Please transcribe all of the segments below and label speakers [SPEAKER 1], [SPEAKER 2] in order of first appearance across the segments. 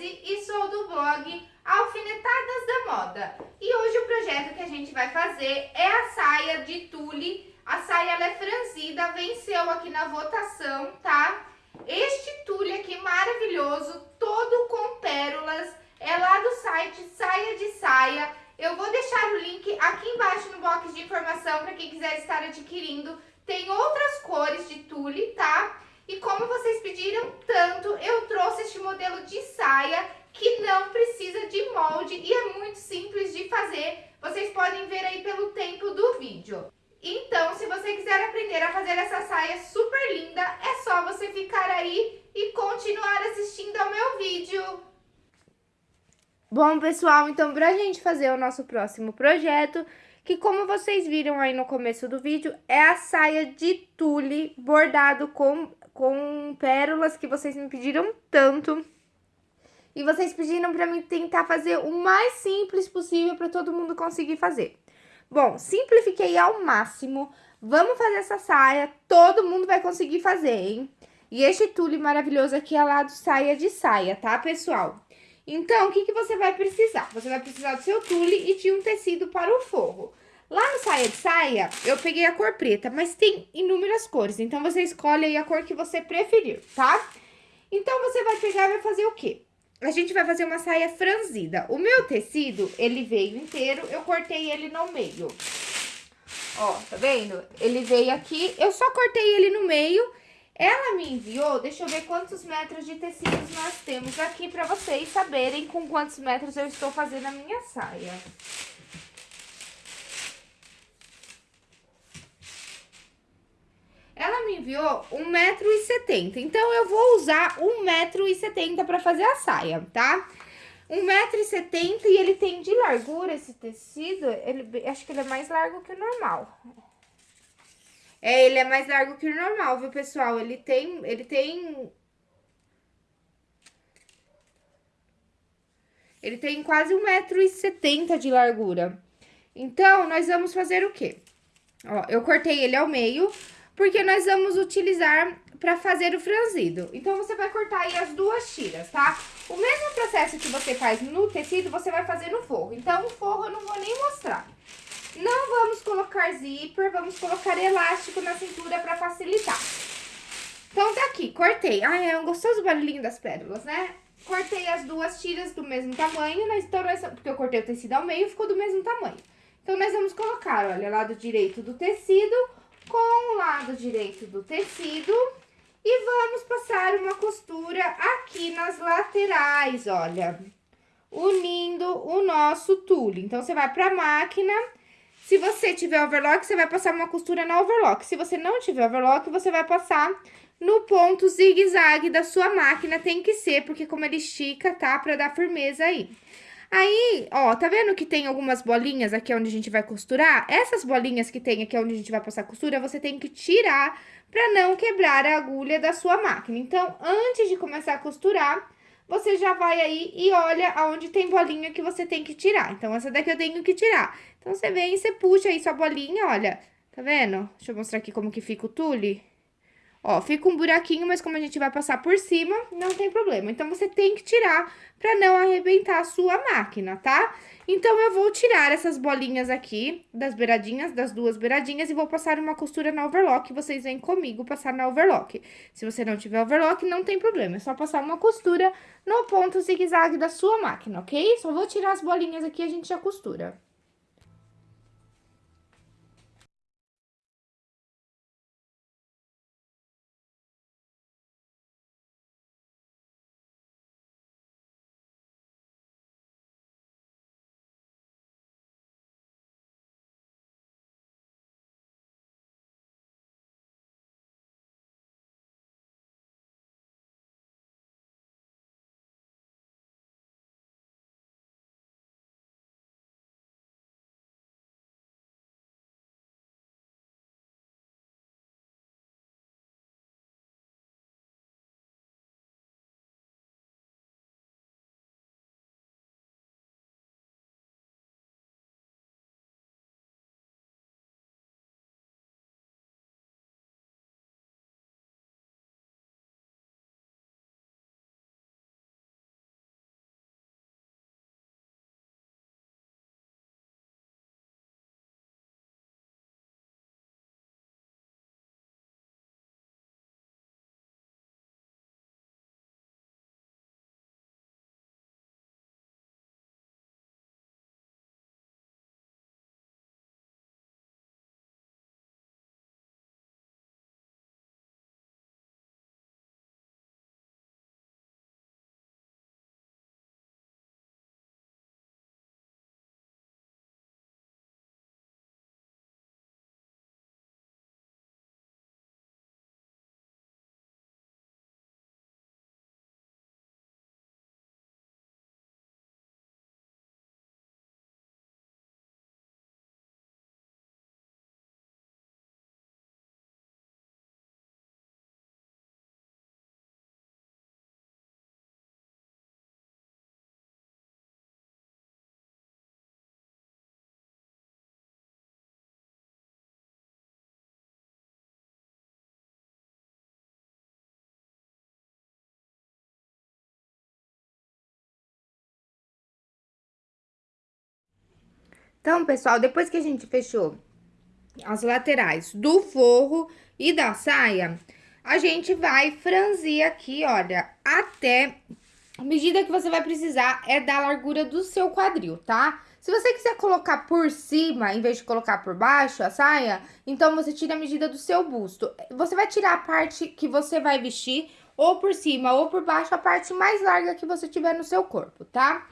[SPEAKER 1] Rose e sou do blog Alfinetadas da Moda. E hoje o projeto que a gente vai fazer é a saia de tule. A saia ela é franzida, venceu aqui na votação, tá? Este tule aqui maravilhoso, todo com pérolas, é lá do site Saia de Saia. Eu vou deixar o link aqui embaixo no box de informação para quem quiser estar adquirindo. Tem outras cores de tule, tá? E como vocês pediram tanto, eu modelo de saia que não precisa de molde e é muito simples de fazer. Vocês podem ver aí pelo tempo do vídeo. Então, se você quiser aprender a fazer essa saia super linda, é só você ficar aí e continuar assistindo ao meu vídeo. Bom, pessoal, então pra gente fazer o nosso próximo projeto, que como vocês viram aí no começo do vídeo, é a saia de tule bordado com com pérolas que vocês me pediram tanto. E vocês pediram para mim tentar fazer o mais simples possível para todo mundo conseguir fazer. Bom, simplifiquei ao máximo. Vamos fazer essa saia, todo mundo vai conseguir fazer, hein? E este tule maravilhoso aqui é lá do saia de saia, tá, pessoal? Então, o que, que você vai precisar? Você vai precisar do seu tule e de um tecido para o forro. Lá no saia de saia, eu peguei a cor preta, mas tem inúmeras cores. Então, você escolhe aí a cor que você preferir, tá? Então, você vai pegar e vai fazer o quê? A gente vai fazer uma saia franzida. O meu tecido, ele veio inteiro, eu cortei ele no meio. Ó, tá vendo? Ele veio aqui, eu só cortei ele no meio. Ela me enviou, deixa eu ver quantos metros de tecidos nós temos aqui pra vocês saberem com quantos metros eu estou fazendo a minha saia. Ela me enviou 1,70m, então eu vou usar 1,70m para fazer a saia, tá? 1,70m e ele tem de largura esse tecido, ele, acho que ele é mais largo que o normal. É, ele é mais largo que o normal, viu, pessoal? Ele tem, ele tem... Ele tem quase 1,70m de largura. Então, nós vamos fazer o quê? Ó, eu cortei ele ao meio porque nós vamos utilizar para fazer o franzido. Então, você vai cortar aí as duas tiras, tá? O mesmo processo que você faz no tecido, você vai fazer no forro. Então, o forro eu não vou nem mostrar. Não vamos colocar zíper, vamos colocar elástico na cintura para facilitar. Então, tá aqui, cortei. Ai, é um gostoso barulhinho das pérolas, né? Cortei as duas tiras do mesmo tamanho, né? Então, nós, porque eu cortei o tecido ao meio, ficou do mesmo tamanho. Então, nós vamos colocar, olha, lado direito do tecido com o lado direito do tecido e vamos passar uma costura aqui nas laterais, olha, unindo o nosso tule. Então, você vai pra máquina, se você tiver overlock, você vai passar uma costura na overlock. Se você não tiver overlock, você vai passar no ponto zigue-zague da sua máquina, tem que ser, porque como ele estica, tá? Pra dar firmeza aí. Aí, ó, tá vendo que tem algumas bolinhas aqui onde a gente vai costurar? Essas bolinhas que tem aqui onde a gente vai passar costura, você tem que tirar pra não quebrar a agulha da sua máquina. Então, antes de começar a costurar, você já vai aí e olha aonde tem bolinha que você tem que tirar. Então, essa daqui eu tenho que tirar. Então, você vem e você puxa aí sua bolinha, olha, tá vendo? Deixa eu mostrar aqui como que fica o tule. Ó, fica um buraquinho, mas como a gente vai passar por cima, não tem problema. Então, você tem que tirar pra não arrebentar a sua máquina, tá? Então, eu vou tirar essas bolinhas aqui das beiradinhas, das duas beiradinhas, e vou passar uma costura na overlock. Vocês vêm comigo passar na overlock. Se você não tiver overlock, não tem problema. É só passar uma costura no ponto zigue-zague da sua máquina, ok? Só vou tirar as bolinhas aqui e a gente já costura. Então, pessoal, depois que a gente fechou as laterais do forro e da saia, a gente vai franzir aqui, olha, até... A medida que você vai precisar é da largura do seu quadril, tá? Se você quiser colocar por cima, em vez de colocar por baixo a saia, então você tira a medida do seu busto. Você vai tirar a parte que você vai vestir, ou por cima ou por baixo, a parte mais larga que você tiver no seu corpo, tá?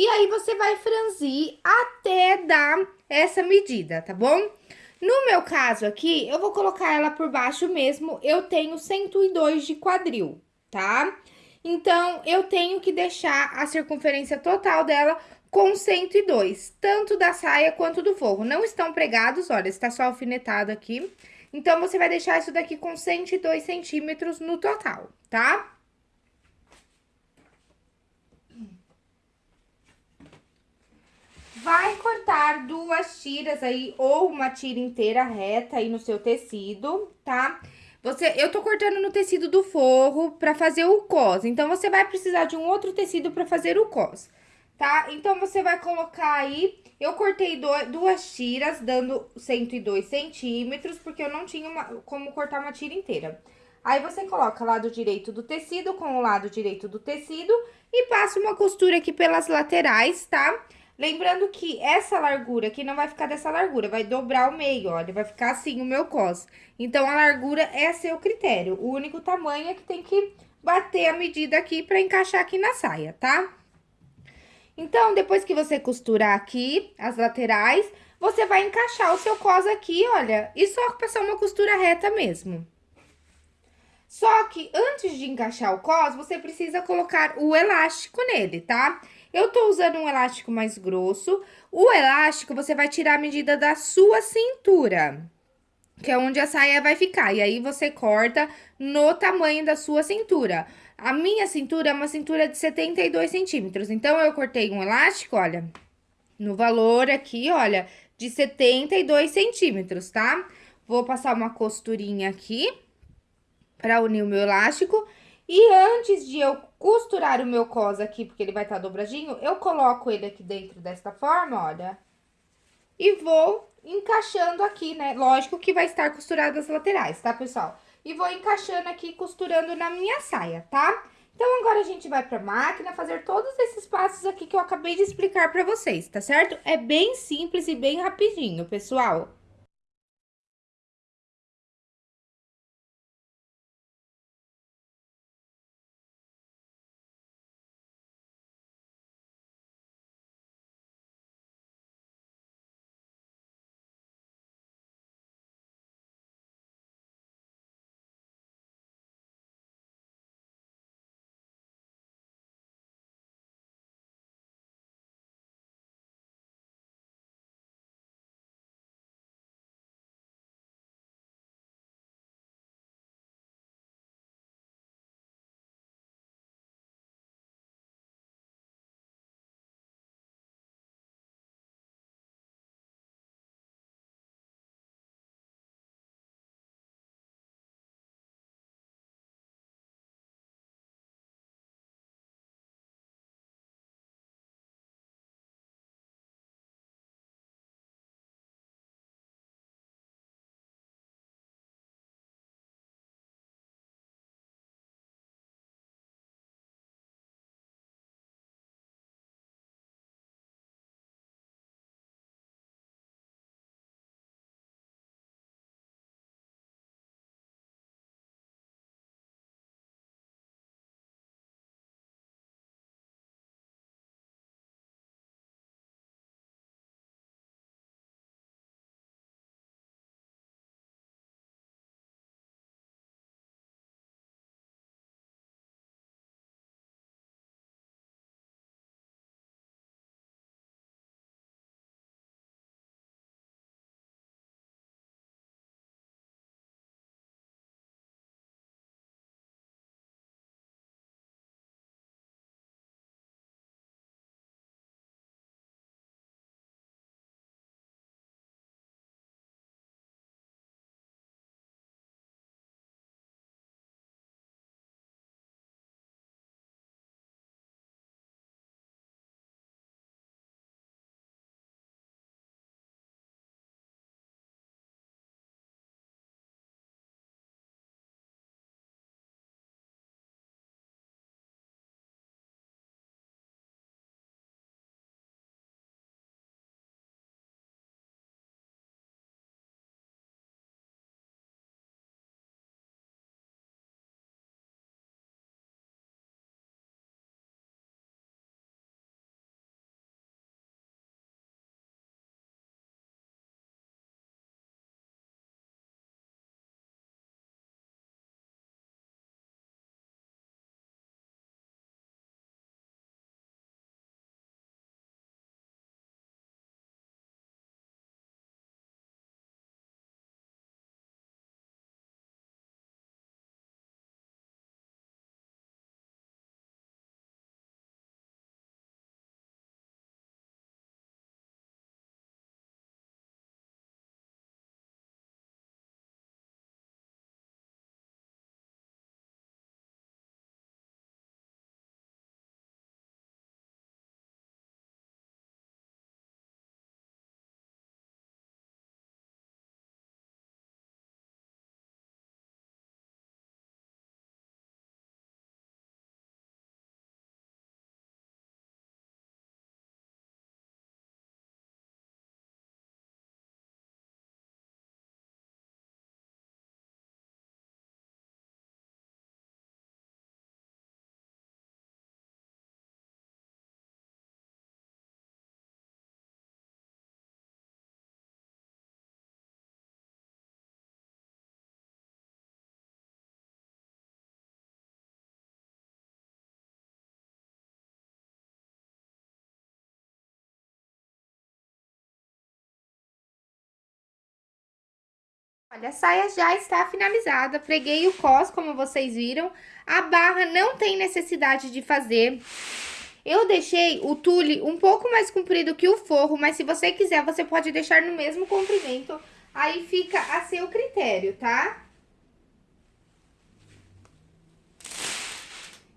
[SPEAKER 1] E aí, você vai franzir até dar essa medida, tá bom? No meu caso aqui, eu vou colocar ela por baixo mesmo, eu tenho 102 de quadril, tá? Então, eu tenho que deixar a circunferência total dela com 102, tanto da saia quanto do forro. Não estão pregados, olha, está só alfinetado aqui. Então, você vai deixar isso daqui com 102 centímetros no total, tá? Vai cortar duas tiras aí, ou uma tira inteira reta aí no seu tecido, tá? Você, eu tô cortando no tecido do forro pra fazer o cos, então você vai precisar de um outro tecido pra fazer o cos, tá? Então, você vai colocar aí, eu cortei do, duas tiras, dando 102 centímetros, porque eu não tinha uma, como cortar uma tira inteira. Aí, você coloca lado direito do tecido com o lado direito do tecido e passa uma costura aqui pelas laterais, tá? Tá? Lembrando que essa largura aqui não vai ficar dessa largura, vai dobrar o meio, olha, vai ficar assim o meu cos. Então, a largura é seu critério, o único tamanho é que tem que bater a medida aqui pra encaixar aqui na saia, tá? Então, depois que você costurar aqui as laterais, você vai encaixar o seu cos aqui, olha, e só passar uma costura reta mesmo. Só que antes de encaixar o cos, você precisa colocar o elástico nele, tá? Eu tô usando um elástico mais grosso. O elástico, você vai tirar a medida da sua cintura, que é onde a saia vai ficar. E aí, você corta no tamanho da sua cintura. A minha cintura é uma cintura de 72 centímetros. Então, eu cortei um elástico, olha, no valor aqui, olha, de 72 centímetros, tá? Vou passar uma costurinha aqui pra unir o meu elástico. E antes de eu costurar o meu cos aqui, porque ele vai estar tá dobradinho, eu coloco ele aqui dentro desta forma, olha. E vou encaixando aqui, né? Lógico que vai estar costurado as laterais, tá, pessoal? E vou encaixando aqui, costurando na minha saia, tá? Então, agora a gente vai pra máquina fazer todos esses passos aqui que eu acabei de explicar pra vocês, tá certo? É bem simples e bem rapidinho, pessoal. Olha, a saia já está finalizada, preguei o cos, como vocês viram. A barra não tem necessidade de fazer. Eu deixei o tule um pouco mais comprido que o forro, mas se você quiser, você pode deixar no mesmo comprimento. Aí fica a seu critério, tá?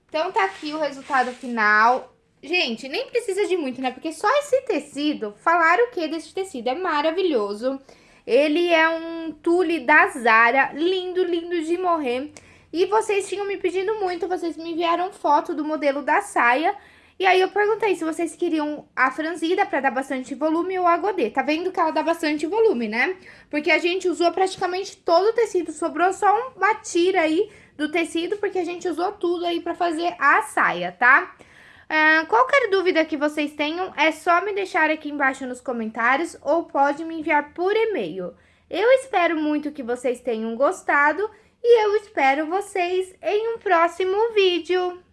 [SPEAKER 1] Então, tá aqui o resultado final. Gente, nem precisa de muito, né? Porque só esse tecido, falaram o que desse tecido? É maravilhoso. Ele é um tule da Zara, lindo, lindo de morrer. E vocês tinham me pedindo muito, vocês me enviaram foto do modelo da saia. E aí eu perguntei se vocês queriam a franzida pra dar bastante volume ou a godê. Tá vendo que ela dá bastante volume, né? Porque a gente usou praticamente todo o tecido, sobrou só uma tira aí do tecido, porque a gente usou tudo aí pra fazer a saia, tá? Uh, qualquer dúvida que vocês tenham, é só me deixar aqui embaixo nos comentários ou pode me enviar por e-mail. Eu espero muito que vocês tenham gostado e eu espero vocês em um próximo vídeo.